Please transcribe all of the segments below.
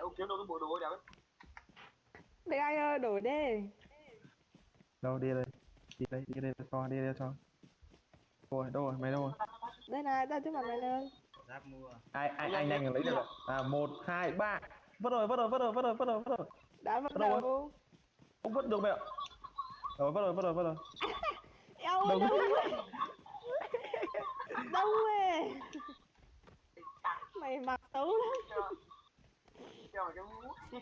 ông kiếm đâu cái bộ đồ đẹp ấy. Để anh ơi đổi đi. Đâu đi đây. Đi đây đi đây cho đi đây cho. Rồi đâu rồi mày đâu rồi? Đây này, đây trước mặt mày giáp mua. Ai ai anh nhanh lấy được rồi à một hai ba. Vứt rồi vứt rồi vứt rồi vứt rồi vứt rồi vứt rồi. Đã bắt Đâu đầu không vứt được mẹ ạ. Rồi vứt rồi vứt rồi vứt rồi. Eo ơi, Đâu? đâu rồi Đâu rồi Mày mặc xấu lắm mày cái mũ.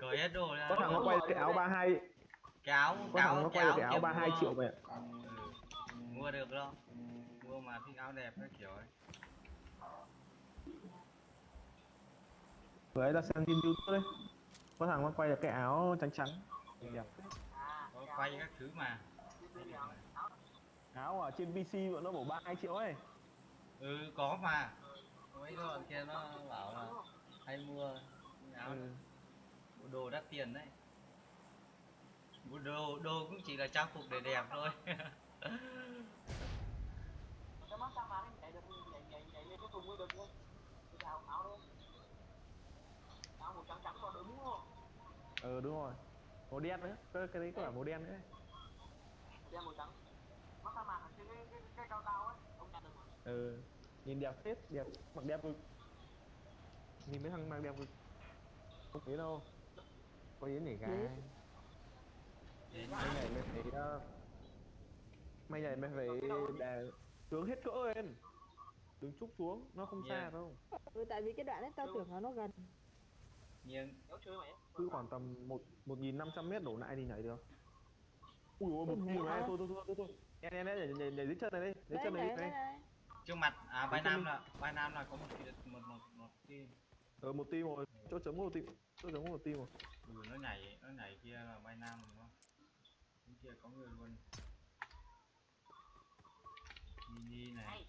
Cởi hết đồ ra. có thằng nó quay cái áo 32 cái áo có cái thằng áo nó quay cái áo kia 32 mua. triệu ạ Ừ, mua được đâu mua mà thích áo đẹp các kiểu ấy. Vừa ấy là xem trên youtube đấy. Có thằng nó quay được cái áo trắng trắng. Đẹp. Có quay các thứ mà. Áo ở trên pc bọn nó bổ 32 triệu ấy. Ừ có mà mấy cái bọn kia nó bảo là hay mua áo ừ. mua đồ đắt tiền đấy. Mua đồ đồ cũng chỉ là trang phục để đẹp thôi. Ừ đúng rồi. Màu đen nữa cái, cái đấy có cả màu đen nữa đeo màu trắng. Mắt sao mà cái cái cái, cao cao ấy ông nhặt được ừ nhìn đẹp phết đẹp mặc đẹp cực nhìn mấy thằng mặc đẹp cực không thấy đâu. Có yến để Đấy. đến mày này mày phải uh, mày này mày phải để tướng hết cỡ lên. Đừng trúc xuống nó không xa Yeah. đâu. Ừ, tại vì cái đoạn ấy tao tưởng là nó gần. Nhưng cứ khoảng tầm một một nghìn năm trăm mét đổ lại thì nhảy được. Ui ôi một nhảy này thôi thôi thôi thôi thôi. Nhảy nhảy nhảy nhảy nhảy dưới chân này đi. Dưới chân này này, đi này. này trước mặt à vai nam là vai nam là có một cái- một một một cái ờ một team rồi. Chỗ chấm một team chỗ chấm một team rồi. Ừ, nó nhảy nó nhảy kia là vai nam đúng không? Bên kia có người luôn. Mini này.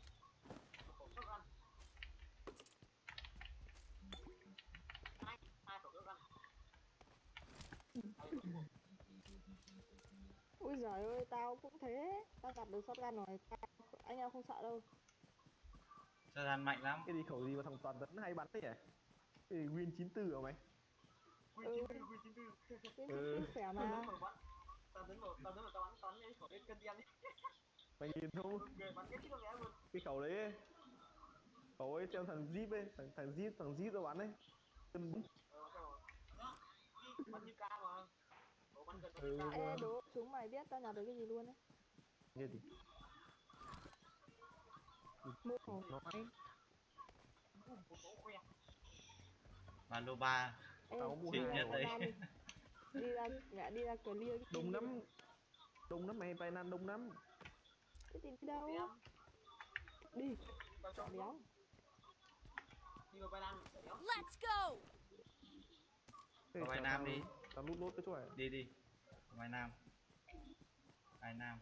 Ui giời ơi, tao cũng thế. Tao gặp được shotgun rồi. Tao, Anh em không sợ đâu cho gian mạnh lắm. Cái gì khẩu gì mà thằng toàn tấn hay bắn thế nhỉ? Cái gì win 94 hả mày? Chín tư quy chín tư. Cái Ừ. khỏe tao mà đứng mà bắn. Tao đứng mà tao tao bắn tao bắn cái khẩu cái cân đen ấy mày nhìn không người bắn cái chiếc con nghe luôn. Cái khẩu đấy ấy. khẩu ấy theo thằng zip ấy thằng thằng zip thằng zip nó bắn ấy. Chân bún. ờ sao rồi. Bắn như ca mà. Bắn Ừ. như ca. Ê đố chúng mày biết tao nhặt được cái gì luôn ấy? Nghe gì Mua hổ nói và lô ba. Ê, Tao mua rồi. ra đi. Ra, mẹ đi ra clear team lắm. Đông lắm mày bay nan đông lắm. Cái team đi đâu? Em Đi, tao cho chọn đéo đi vào vai nam đéo Let's go! Vào chào Nam đi. tao lút lút cái chỗ này. Đi đi. Vai nam. Vai nam.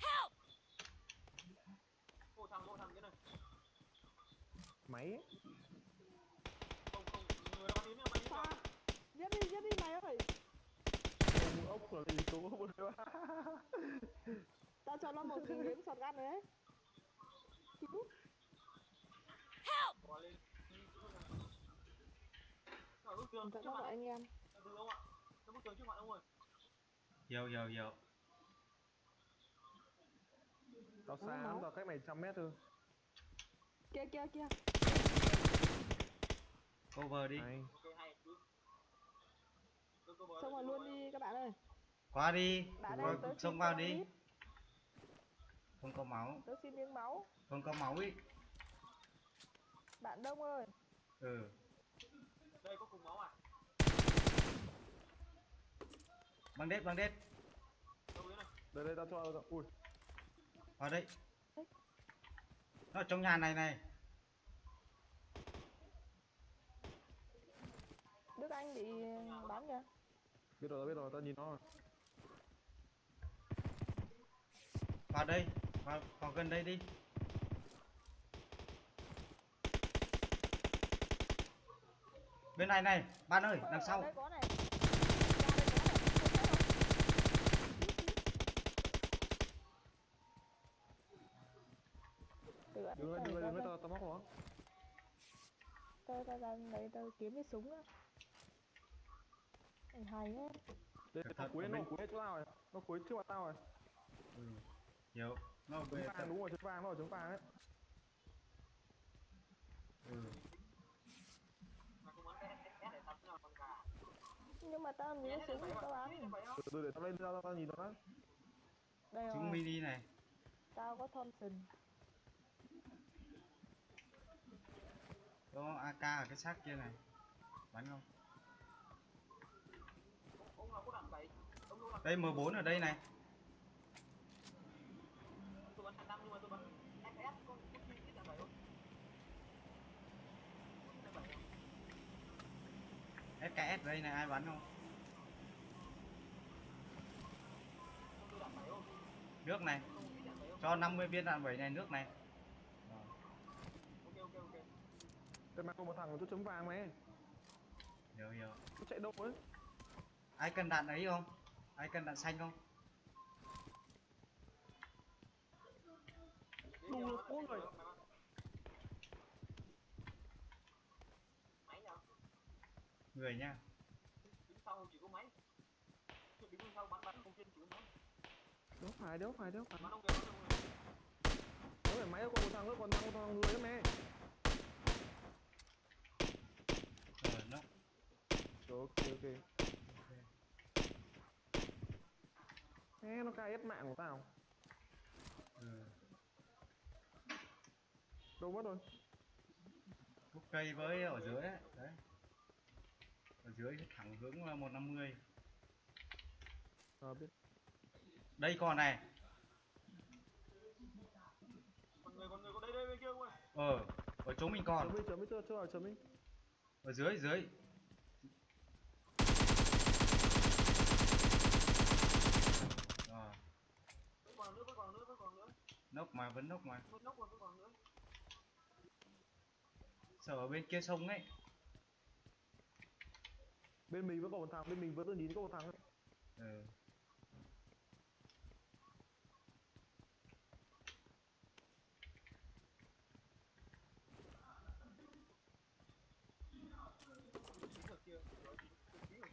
Help! vô thằng vô thằng cái này máy ấy. không không người bắn đến bắn đến Giết đi, giết đi mày ơi. Ông ốc là gì số một đấy Tao cho nó một miếng shotgun rồi đấy. Cứu. Help! nó mặt gọi anh em. Hiểu hiểu hiểu tao Nó xa lắm tao cách mày trăm mét thôi. Kia kia kia cover đi. Hay Xông vào luôn đi các bạn ơi. Qua đi. Đã qua xông xin vào cho đi. ít. không có máu. Tớ xin miếng máu. Không có máu ý. Bạn đông ơi. Ừ. Đây có cùng máu à băng đết băng đâu này đây đây tao cho tao ui. Vào đây. Nó ở trong nhà này này Anh bị bắn kìa. Biết rồi biết rồi tao nhìn nó rồi. Vào đây vào, vào gần đây đi. Bên này này bạn ơi đằng sau. Đừng lên đừng lên đừng lên tao tao móc nó. Tôi tao ra lấy tao kiếm cái súng á. Anh hay ấy. đây thận, cuối nó cuối chỗ tao rồi. Nó cuối trước mặt tao rồi. Ừ. Hiểu. Nó trứng về vàng đúng rồi trứng vàng nó ở trứng vàng ấy ừ. Mà cũng muốn cái SS để tập nào con gà Nhưng mà tao gì có súng tao bắn. từ từ để tao lên tao, tao nhìn nó Đây rồi. mini này. Tao có Thompson. có AK ở cái xác kia này. Bắn không đây M4 ở đây này. SKS đây này ai bắn không? Nước này. Cho 50 viên đạn bảy này nước này. Đây mà có một thằng có chút chấm vàng mày Hiểu hiểu. Chạy đâu ấy ai cần đạn ấy không? Ai cần đạn xanh không? Đủ bốn người người nha. Đốt phải đốt phải đốt phải. Đốt phải máy con thằng nữa còn thằng con người mẹ. Ờ nó. Ok ok. Ê, nó cài hết mạng của tao. Ừ. đâu mất rồi? Khúc cây với ở dưới đấy đấy. Ở dưới thẳng hướng là 150 ờ biết. Đây còn này. Con người con người có đây đây bên kia không ơi? ờ ở chỗ mình còn chấm đi chưa chưa chấm đi. Ở dưới dưới rồi Vẫn còn nữa, vẫn còn nữa, vẫn còn nốc mà vẫn nốc mà Vẫn nóc còn vẫn còn nữa. sợ ở bên kia sông ấy bên mình vẫn còn một thằng bên mình vẫn tôi nhìn có một thằng ấy. ừ.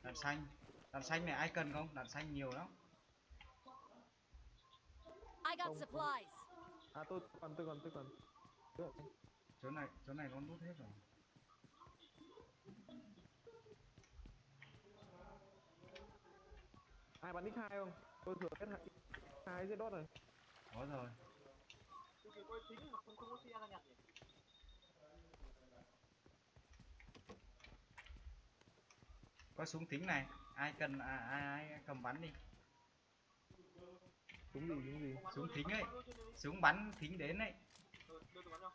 Rồi. xanh đạn xanh này ai cần không đạn xanh nhiều lắm I got supplies. À tôi còn tôi còn tôi còn. Chỗ này chỗ này nó nút hết rồi. Ai bắn x2 không? Tôi thừa hết hai hai giết đốt rồi. Có rồi. Tôi kìa coi chính mà không không có xe ra nhặt nhỉ? có súng tính này. Ai cần à, ai, ai cầm bắn đi súng gì súng gì Súng thính ấy. súng bắn thính đến Ừ, cho.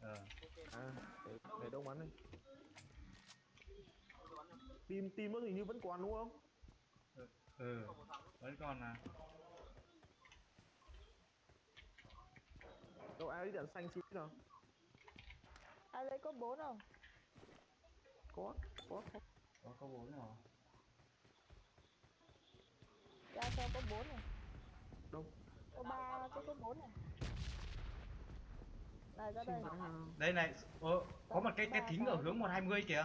ờ à để, để đông bắn đi team team nó hình như vẫn còn đúng không ừ nữa. vẫn còn là đâu ai đi đạn xanh xíu nào Ai lấy có bốn không? có có có có có bốn rồi Ra cho có bốn này. Đâu Có ba cái có bốn này. Này ra đây. à, đây này ờ, có một cái cái thính ở hướng 120 kìa.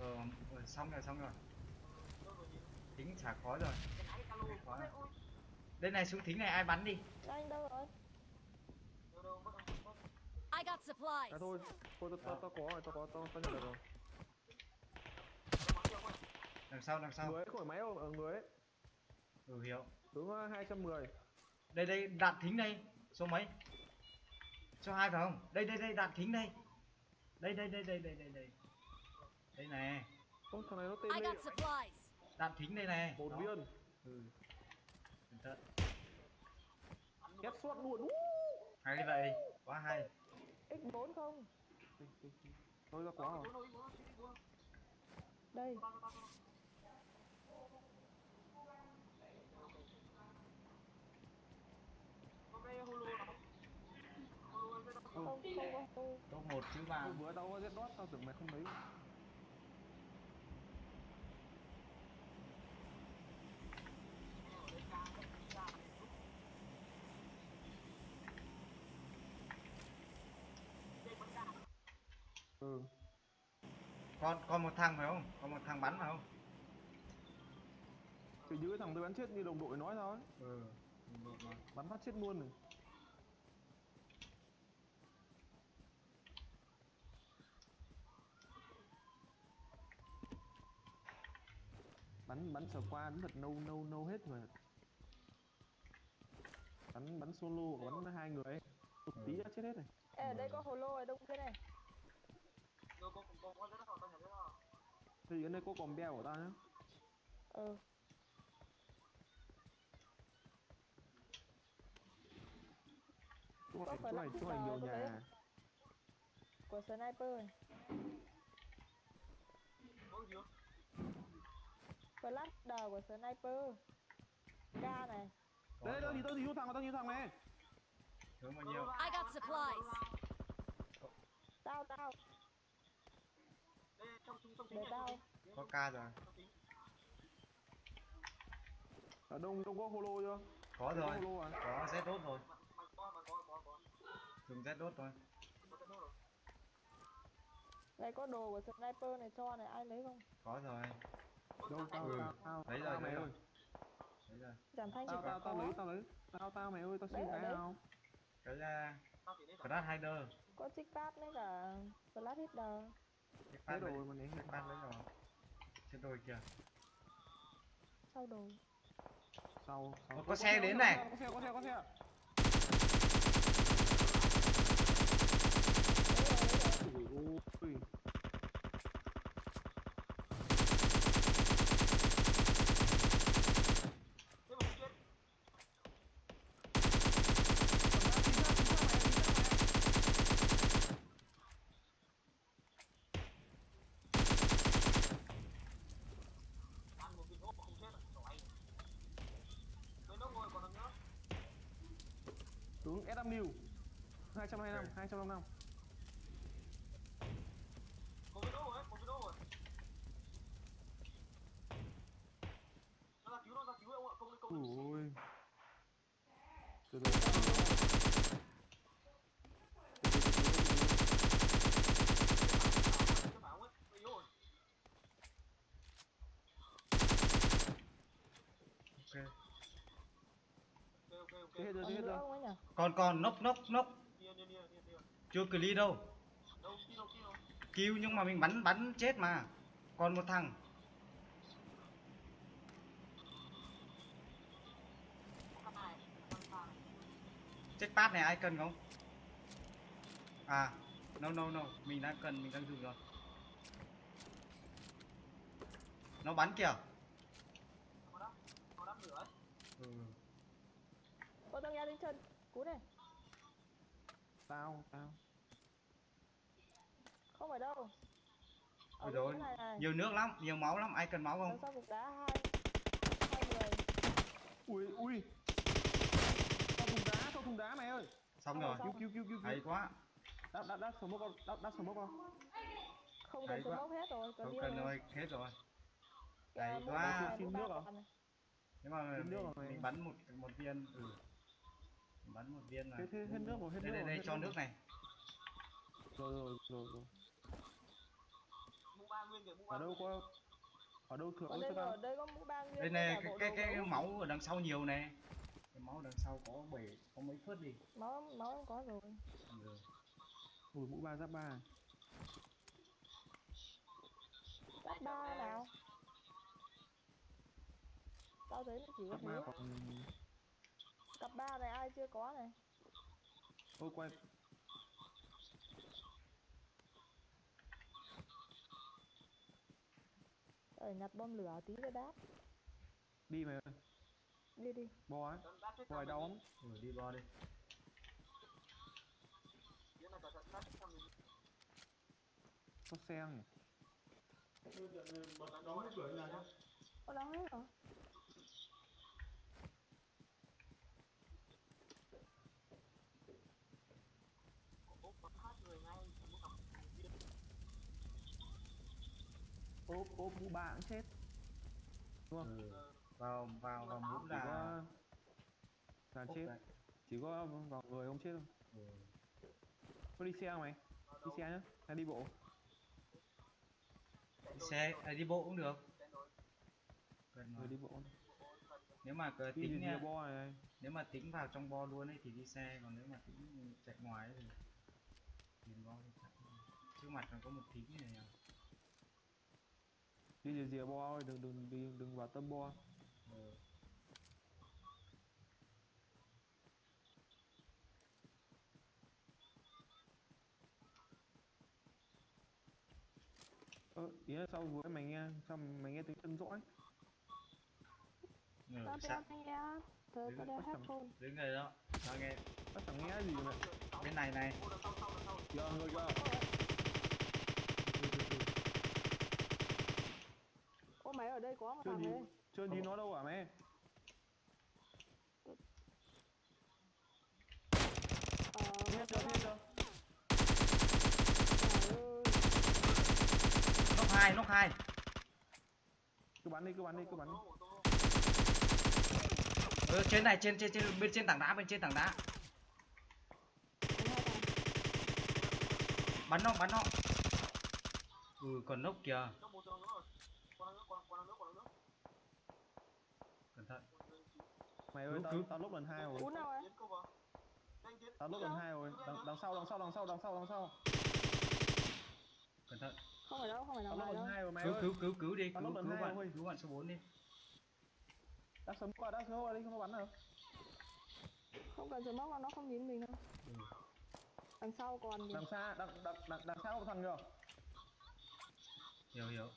Ờ ờ, xong rồi xong rồi. Thính chả khói rồi. Đây này súng thính này ai bắn đi? Anh đâu rồi? I got supplies. à thôi thôi tao tao có rồi tao có tao tao nhận được rồi. Đằng sau đằng sau. Người ấy khỏi máy không? Ở người ấy. Ừ hiểu. Ờ, 210 đây đây đạn thính đây số mấy? Số hai phải không? Đây đây đây đạn thính đây. Đây đây đây đây đây đây đây. Đây này Ô, thằng này nó tên got supplies. đạn thính đây này Đó. viên. Ừ. Cẩn thận. Két suốt luôn. Ú! hay vậy. Quá hay. X4 không? thôi ra quá rồi. Đây. Tao, tao, tao, tao. Có cái holo nào không? Holo cái đó không? Không, không một chứ ba Tôi vừa tao có giết đốt tao tưởng mày không lấy ừ Còn còn một thằng phải không? Còn một thằng bắn phải không? thì cái thằng tôi bắn chết như đồng đội nói thôi Ừ. bắn phát chết luôn rồi bắn bắn sờ qua đúng thật nâu nâu nâu hết rồi bắn bắn solo bắn hai người ấy. một tí đã chết hết rồi Ê, ở đây có hồ lô ở đông kia này. Thì ở đây có còn beo của tao nhá Ừ. chỗ này chỗ này chỗ này nhiều nhà Của sniper này. Flash đờ của sniper. K này. Rồi. tao thì tao thì thằng tao như thằng này Hướng bao nhiêu? I got supplies. Tao tao, Đây trong trong trong để tao. Có ca rồi. ở đông đông có holo chưa Có rồi. holo à Có Z đốt rồi. Mà mà mà. Dùng Z đốt rồi. Đây có đồ của sniper này cho này, ai lấy không? Có rồi. Đâu tao Ừ. tao tao Lấy rồi, tao mày ơi. Đấy rồi. Giảm thanh chỉ tao tao tao lấy tao lấy tao tao mày ơi tao Đấy, xin cái đấy. nào Cái lấy Flash Hider. Có chick pad với cả flash hitter. Cái lấy pad rồi mà lấy Cái pad lấy rồi. Trên đồi kìa. Sau đồ. sau sau Có- xe đến này. có xe có xe có xe Đấy đấy rồi. ui 200 liều 225 255 Thế hết rồi Còn thế hết rồi? Còn còn nốc nốc nốc. Nia nia nia nia nia. Chưa clear đâu. Kill nhưng mà mình bắn bắn chết mà. Còn một thằng. Chết pad này ai cần không? À, no no no, mình đang cần, mình đang dùng rồi. Nó bắn kìa. Ừ. Có tao nghe lên chân. Cú này. tao tao Không phải đâu. Ôi rồi, này. nhiều nước lắm, nhiều máu lắm, ai cần máu không? sau cục đá hai hai người. ui ui sau thùng đá sau thùng đá mày ơi Xong rồi, cứu cứu cứu cứu hay quá. đắp đắp đắp smoke con đắp đắp smoke con Không Hay cần smoke hết rồi, cần Không cần rồi. hết rồi. Hay quá. này, Xin nước à? này. Nhưng mà mình, mình bắn một một viên, ừ. Bắn một viên là. hết hết nước rồi hết Đây nước đây rồi đây cho nước rồi. này. rồi rồi rồi rồi Mũ ba nguyên kìa, mũ ba. ở đâu có ở đâu thừa Ở đây rồi, ở đây có mũ ba nguyên Đây này cái cái cái máu ở đằng sau nhiều này. Cái máu đằng sau có bảy có mấy phớt đi. Máu máu em có rồi. Ừ. ui mũ ba giáp ba Giáp ba nào. Tao thấy nó chỉ có giáp ba thế. còn Cặp ba này ai chưa có này. ôi quay Ở nhặt bom lửa tí nữa đáp. đi mày ơi Đi đi. bo ấy bo này đau lắm Ừ, đi bo đi. Cái này cả trận đáp chết thằng mình. có xe này Có đóng hết rồi. Ốp bắn hát người ngay, mũ cặp viên. Ốp ốp mũ ba cũng chết. Đúng không? Ừ. Vào vào vào mũ chỉ có là là chết. đấy. chỉ có vào người không chết thôi. Ừ. có đi xe không mày? Đi xe nhá hay đi bộ? Đi xe à, đi bộ cũng được. Gần mà. người đi bộ. Nếu mà đi tính nha, bo này. Nếu mà tính vào trong bo luôn ấy thì đi xe còn nếu mà tính chạy ngoài ấy thì tìm bo đi chạy trước mặt còn có một thím này à. Đi rìa rìa bo thôi đừng đừng đừng đừng vào tâm bo. Ừ. ơ ý là sau vừa mày nghe sao mày nghe tiếng chân rõ ấy Ừ, Tao đeo nghe. Tớ Đứng tao đeo headphone. đứng đây đó. Sao nghe. Tao chẳng nghe gì mà bên này này. Giờ người giờ Ô mày ở đây có một chưa thằng nhìn đấy. chưa nhìn nó đâu hả mẹ? Ờ, chưa nghe chưa? Nóc hai nóc hai. Cứ bắn đi cứ bắn đi cứ bắn đi. Ừ, trên này trên trên trên bên trên tảng đá bên trên tảng đá. Bắn nó bắn nó. Ừ còn nóc kìa cẩn thận. Mày ơi tao tao lúc lần hai rồi. Cú nào ấy? tao lúc lần hai rồi. Đằng, đằng sau đằng sau đằng sau đằng sau đằng sau. Cẩn thận. Không phải đâu, không phải tao thằng lúc lần đâu. hai rồi mày cứu ơi. cứu cứu cứu đi. Tao cứu cứu hai bạn rồi. cứu bạn số 4 đi. Đã sớm qua đã sớm qua đi không có bắn đâu Không cần smoke đâu, nó không nhìn mình đâu. ừ. Đằng sau còn đằng xa đằng đằng đằng, đằng sau có thằng kìa. Hiểu hiểu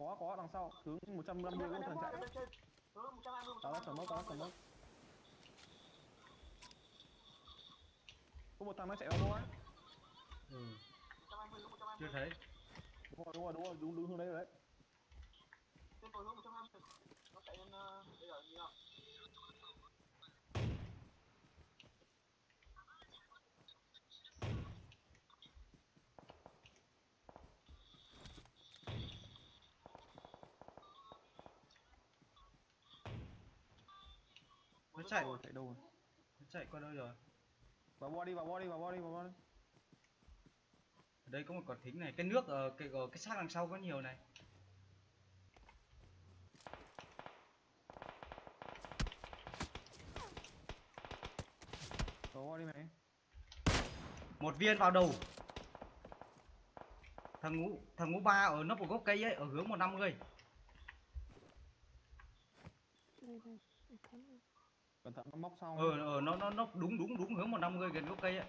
có có đằng sau. Hướng 150 có thằng chạy. Tao đã sớm mốc tao đã sớm mốc có một thằng nó chạy vào đâu á. Ừ. chưa thấy. Đúng rồi đúng rồi đúng rồi. Đúng đúng hướng đấy rồi đấy. Trên tối hướng 120 Nó chạy lên ờ, bây giờ như chạy rồi. Chạy đâu rồi? Nó chạy qua đâu rồi? Vào bo đi, vào bo đi, vào bo đi, vào bo ở đây có một quả thính này. Cái nước ở cái ở cái xác đằng sau có nhiều này. Vào body đi mày. Một viên vào đầu. Thằng ngũ thằng ngũ ba ở nấp của gốc cây ấy, ở hướng 150 Đây đây cẩn thận nó móc sau ờ ờ nó nó nó đúng đúng đúng hướng 150 gần gốc cây ấy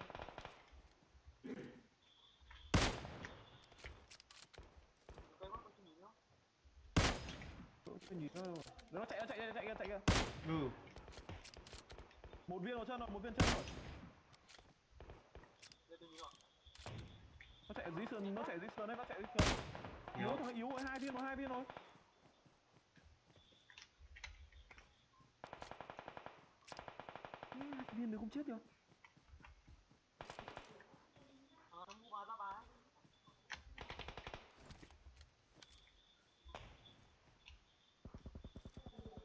mắt con nhìn nó. Chạy nó chạy chạy chạy kìa ừ. Một viên vào chân rồi một viên chân rồi. Tôi nó chạy dưới sườn nó chạy dưới sườn đấy nó chạy dưới sườn. Yếu thằng yếu rồi hai viên rồi hai viên rồi Hai viên nữa không chết được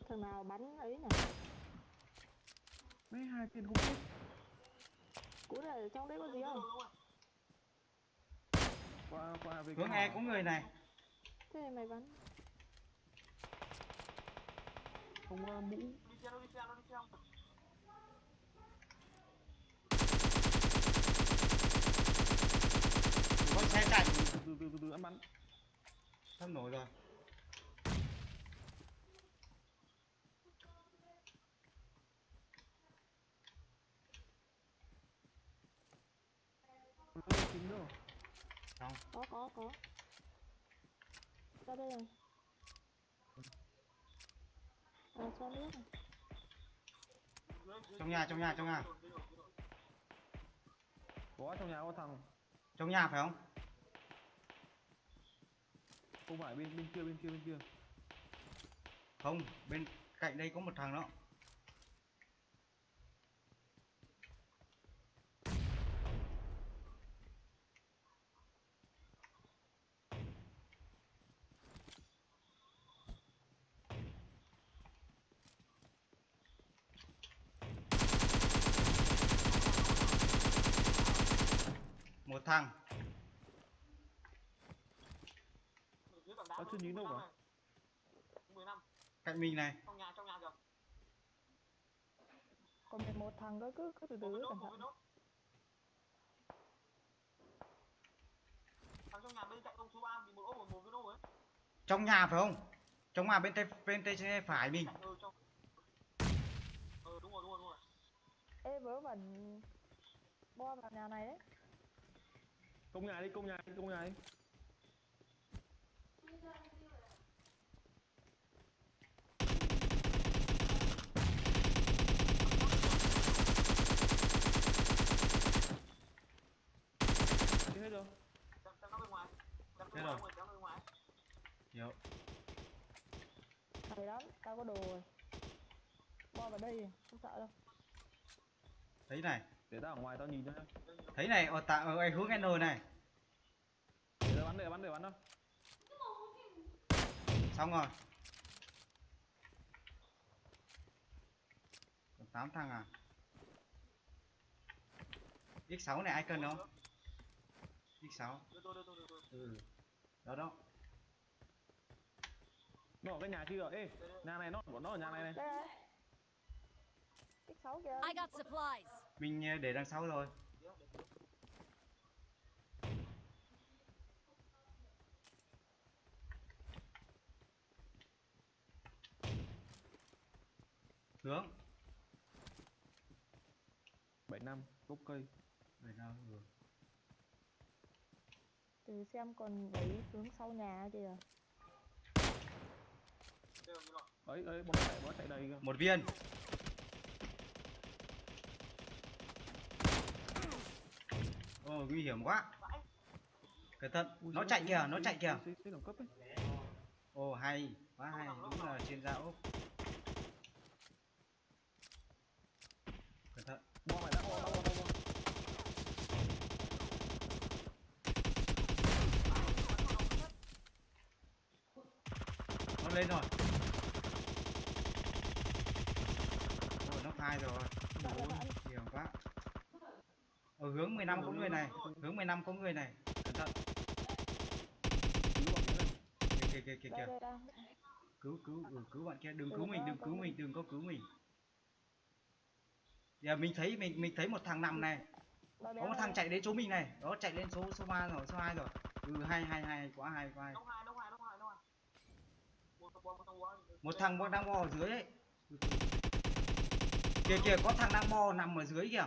Thằng nào bắn ấy nhỉ? mấy hai viên không chết này ở trong đấy có gì không? Qua qua về hướng e hỏa. có người này Thế thì mày bắn. không uh, mũ Đi xe nó đi xe nó đi xe không có xe chạy. Từ từ từ từ ăn bắn sắp nổi rồi. Không. Có chính đâu không Có có. Có. Ra đây rồi. À, cho nước này. trong nhà trong nhà trong nhà. Có trong nhà có thằng. Trong nhà phải không không phải, bên bên kia bên kia bên kia. Không, bên cạnh đây có một thằng đó. Một thằng. Tao chưa nhìn đâu cả. 15 cạnh mình này. Trong nhà trong nhà kìa. Còn 11 thằng cơ cứ cứ từ từ cẩn thận. Thằng trong nhà bên cạnh ông chú ba bị một ốp một một cái nốt ấy. Trong nhà phải không? Trong nhà bên tay bên tay phải mình. Ừ trong ừ đúng rồi đúng rồi đúng rồi. Ê vớ vẩn. Bo vào nhà này đấy Công nhà đi, công nhà đi, công nhà. Đi hết rồi. xem xem nó bên ngoài xem Thế rồi. hiểu hay lắm tao có đồ rồi. Bo vào đây không sợ đâu. Thấy này. Để tao ở ngoài tao nhìn cho. thấy này ở tại ở hướng N này. Để tao bắn, để bắn, để bắn đâu. xong rồi. Còn 8 thằng à? X6 này ai cần không? X6 đưa tôi đưa tôi đưa tôi. Ừ đó đó Nó ở cái nhà kia rồi. Ê, nhà này nó của nó ở nhà này này. đây này x6 kìa I got supplies. mình ờ, để đằng sau rồi hướng 7 năm, gốc cây. Để nào, ừ. Từ xem còn đấy hướng sau nhà kìa. Ấy, ấy, bóng chạy, bóng chạy đầy kìa. một viên. Ồ nguy hiểm quá. Cẩn thận. Ui, nó chạy kìa nó chạy kìa. ồ hay. Quá hay. Đúng là chuyên gia úc cẩn thận Bom này đã, bom, bom, bom, bom. nó lên rồi. Ồ nó hai rồi. Dạ. hiểm quá. Ở hướng 15 có người này. Hướng 15 có người này. Cẩn thận. Kìa kìa kìa kìa đang cứu cứu ừ, cứu bạn kia. Đừng cứu mình đừng cứu mình đừng có cứu mình. Giờ mình thấy mình mình thấy một thằng nằm này. Có một thằng chạy đến chỗ mình này. Đó chạy lên số số 3 rồi số 2 rồi. Ừ hay hay hay quá hay quá hay Đông hai, đông hai, đông hai, đông hai. Một thằng đang bò ở dưới ấy. Kìa kìa có thằng đang bò nằm ở dưới kìa.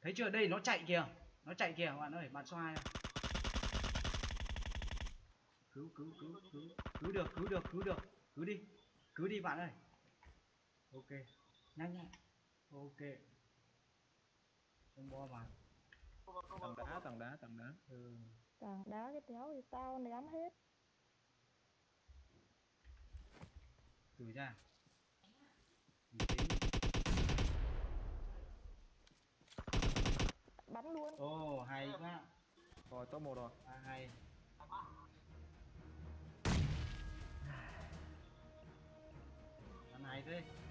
Thấy chưa? Đây nó chạy kìa. Nó chạy kìa bạn ơi bạn 2 cứu cứu cứu cứu. Cứu được cứu được cứu được. Cứu đi cứu đi bạn ơi. Ok. Nhanh nhanh ok. Không bo mà không đá, tảng đá, tảng đá. ừ. tảng đá cái téo thì tao ném hết từ tĩnh. bắn luôn. Ồ hay quá. Rồi, top 1 rồi. à, hay. Ăn hay thế